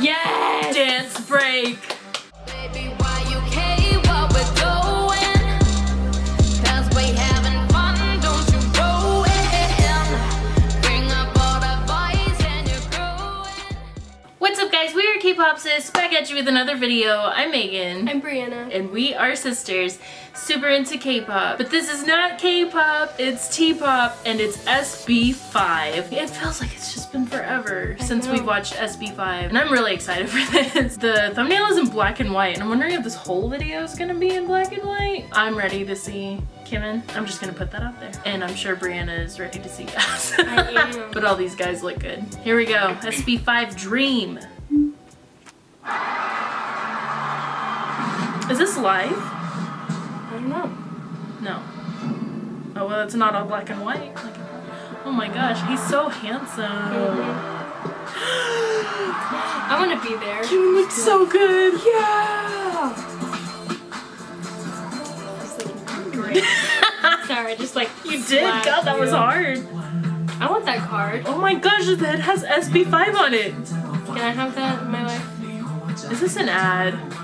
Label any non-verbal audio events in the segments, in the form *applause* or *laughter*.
Yes! Dance break. Baby, why you care what we're doing? Cause we having fun, don't you ruin. Bring up all the boys and you're growing. What's up guys? We are K-Pop Sis, back at you with another video. I'm Megan. I'm Brianna. and we are sisters, super into K-pop. But this is not K-pop, it's T-pop, and it's SB5. It feels like it's just been forever since know. we've watched SB5, and I'm really excited *laughs* for this. The thumbnail is in black and white, and I'm wondering if this whole video is gonna be in black and white. I'm ready to see Kimin. I'm just gonna put that out there. And I'm sure Brianna is ready to see *laughs* us. I am. but all these guys look good. Here we go, SB5 Dream. Is this live? I don't know. No. Oh well, it's not all black and white. Like, oh my gosh, he's so handsome. *gasps* I want to be there. You look so good. Yeah! Great. *laughs* Sorry, just like You did. God, that was hard. I want that card. Oh my gosh, that has SB5 on it. Can I have that in my life? Is this an ad?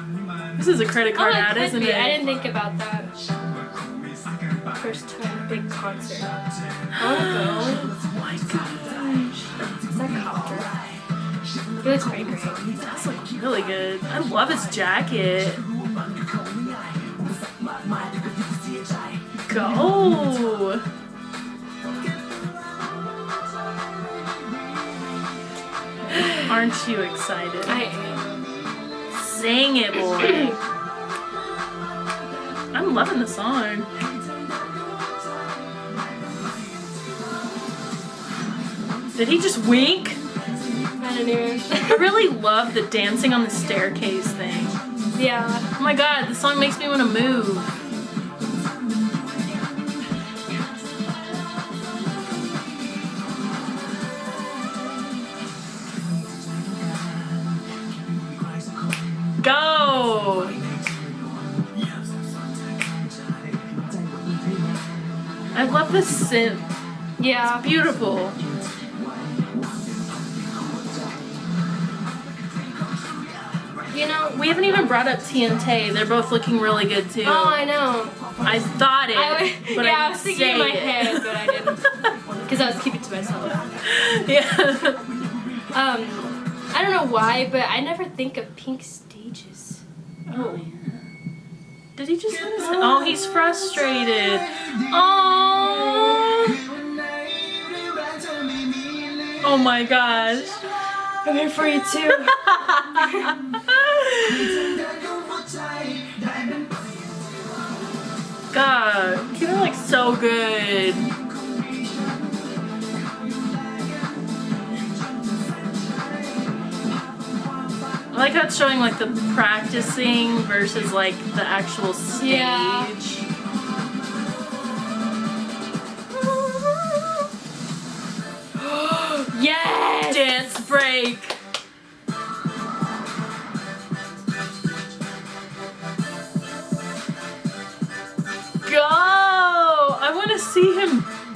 This is a credit card oh, ad, isn't be. it? I didn't think about that. First time big concert. I want to go. Oh my gosh. Is that copter? He looks pretty great. He does look really good. I love his jacket. Go! Aren't you excited? I am. Sing it, boy. *clears throat* I'm loving the song. Did he just wink? I don't even. I really love the dancing on the staircase thing. yeah. Oh my god, the song makes me want to move. Go! I love the synth. Yeah. Beautiful. You know. We haven't even brought up TNT. They're both looking really good too. Oh, I know. I thought it, I but yeah, I, I was thinking in my it. head, but I didn't. *laughs* Because I was keeping it to myself. yeah. Um, I don't know why, but I never think of pink stages. Oh. Did he just? Oh, he's frustrated. Oh. Oh my gosh. I'm here for you too. *laughs* God, Killer looks so good. I like how it's showing like the practicing versus like the actual stage. Yeah. yes! *gasps* Dance break.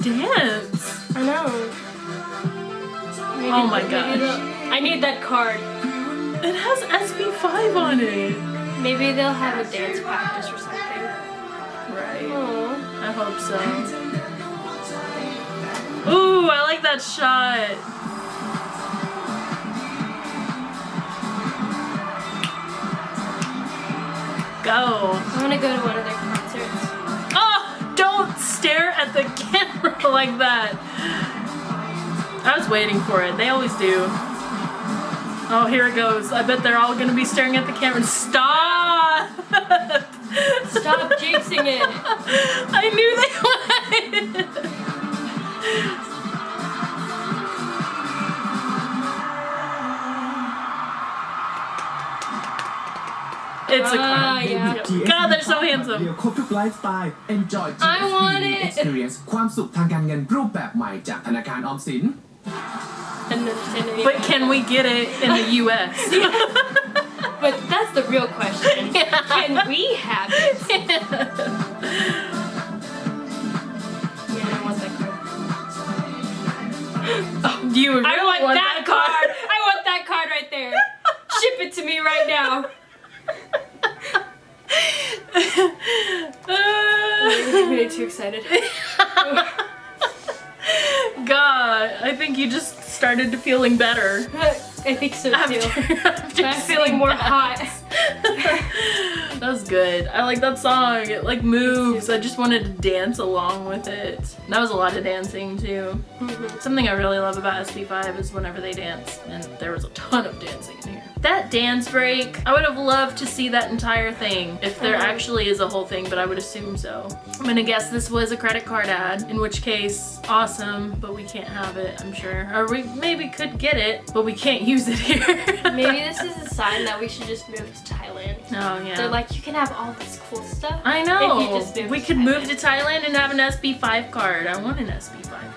Dance. I know. Maybe- Oh my maybe gosh. I need that card. It has SB5 on it. Maybe they'll have a dance practice or something. Right. Oh. I hope so. Ooh, I like that shot. Go. I want to go to one of their *laughs* like that. I was waiting for it. They always do. Oh, here it goes. I bet they're all gonna be staring at the camera. Stop! *laughs* Stop jinxing it. I knew they *laughs* would. It's a Ah, yeah. God, they're so handsome. เดียวครบทุกไลฟ์สไตล์ Enjoy I want GSP it. Experience ความสุขทางการเงินรูปแบบใหม่จากธนาคารออมสิน Didn't understand any of But that. can we get it in the U.S.? *laughs* But that's the real question. *laughs* Can we have it? *laughs* Yeah, I want that card. You really I want, that, card. I want that card right you made too excited. *laughs* God, I think you just started feeling better. *laughs* I think so too. After, *laughs* I'm feeling more that. hot. *laughs* that was good. I like that song. It like moves. I just wanted to dance along with it. That was a lot of dancing too. Mm-hmm. Something I really love about SB5 is whenever they dance, and there was a ton of dancing in here. That dance break, I would have loved to see that entire thing if there Mhm. actually is a whole thing, but I would assume so. I'm gonna guess this was a credit card ad, in which case, awesome, but we can't have it, I'm sure. Or we maybe could get it, but we can't use it here. *laughs* Maybe this is a *laughs* sign that we should just move to Thailand. Oh yeah. They're like, you can have all this cool stuff. I know. If you just move we could move to Thailand and have an SB5 card. I want an SB5 card. Me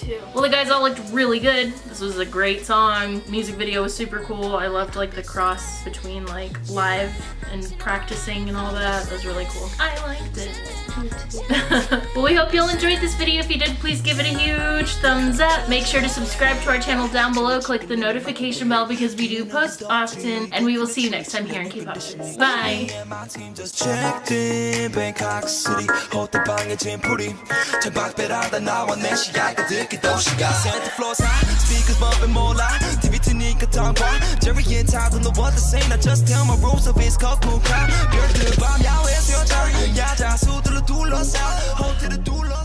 too. Well, the guys all looked really good. This was a great song. Music video was super cool. I loved like the cross between like live and practicing and all that. That was really cool. I liked it. *laughs* Me too. well, we hope you all enjoyed this video. If you did, please give it a huge thumbs up. Make sure to subscribe to our channel down below. Click the notification bell because we do post often. And we will see you next time here in K-Pop Shits. Bye! Yeah, my team just checked in Bangkok City 호텔 방에 짐풀이 천박배라다 나와 내 시야가 듣기 도시가 Center floors high Speakers bumping more loud TV 트니까 tongue Jerry and Todd don't know what to say I just tell my rules of it's called cool crowd 별들 밤 야외 수영장 야자 수들로 둘러싸 호텔을 둘러